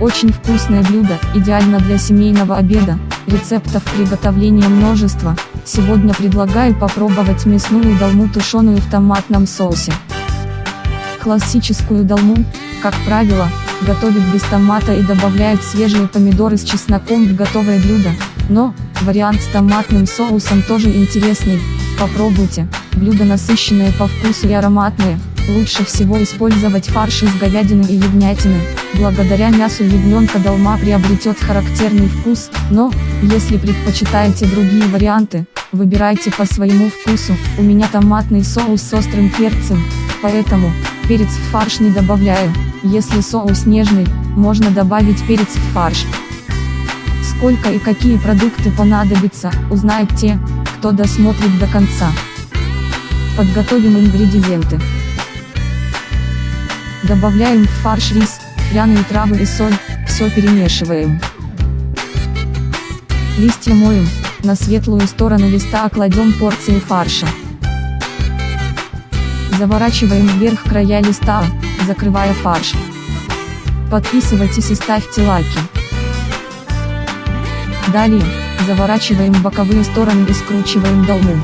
Очень вкусное блюдо, идеально для семейного обеда, рецептов приготовления множество. Сегодня предлагаю попробовать мясную долму тушеную в томатном соусе. Классическую долму, как правило, готовят без томата и добавляют свежие помидоры с чесноком в готовое блюдо, но, вариант с томатным соусом тоже интересный, попробуйте, блюдо насыщенное по вкусу и ароматное, лучше всего использовать фарш из говядины и ягнятины, благодаря мясу ягненка долма приобретет характерный вкус, но, если предпочитаете другие варианты, выбирайте по своему вкусу, у меня томатный соус с острым перцем, поэтому, перец в фарш не добавляю, если соус нежный, можно добавить перец в фарш. Сколько и какие продукты понадобятся, узнают те, кто досмотрит до конца. Подготовим ингредиенты. Добавляем в фарш рис, пряные травы и соль, все перемешиваем. Листья моем, на светлую сторону листа кладем порции фарша. Заворачиваем вверх края листа, закрывая фарш. Подписывайтесь и ставьте лайки. Далее, заворачиваем боковые стороны и скручиваем долму.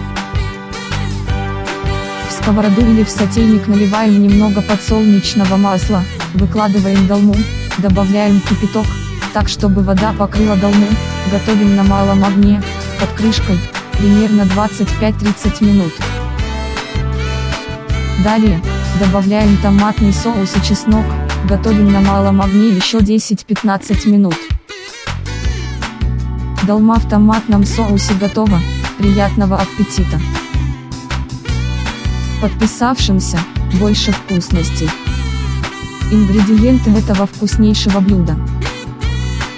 В сковороду или в сотейник наливаем немного подсолнечного масла, выкладываем долму, добавляем кипяток, так чтобы вода покрыла долму, готовим на малом огне, под крышкой, примерно 25-30 минут. Далее, добавляем томатный соус и чеснок, готовим на малом огне еще 10-15 минут. Долма в томатном соусе готова, приятного аппетита! Подписавшимся, больше вкусностей. Ингредиенты этого вкуснейшего блюда.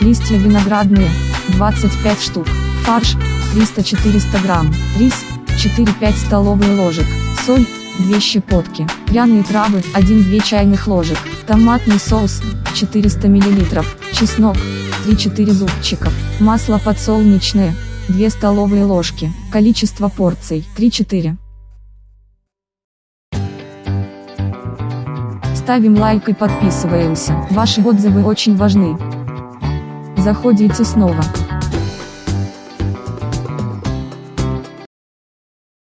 Листья виноградные, 25 штук, фарш, 300-400 грамм, рис, 4-5 столовые ложек, соль, 2 щепотки, пряные травы, 1-2 чайных ложек, томатный соус, 400 мл, чеснок, 3-4 зубчиков, масло подсолнечное, 2 столовые ложки, количество порций, 3-4. Ставим лайк и подписываемся, ваши отзывы очень важны. Заходите снова.